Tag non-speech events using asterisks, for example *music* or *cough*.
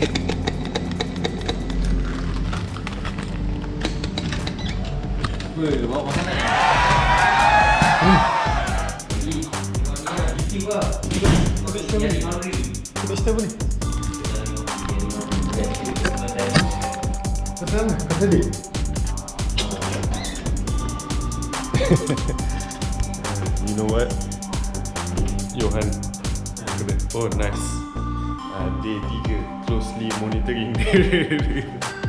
*laughs* you know what? Johan. Oh, nice. Uh, Day 3 Closely monitoring *laughs*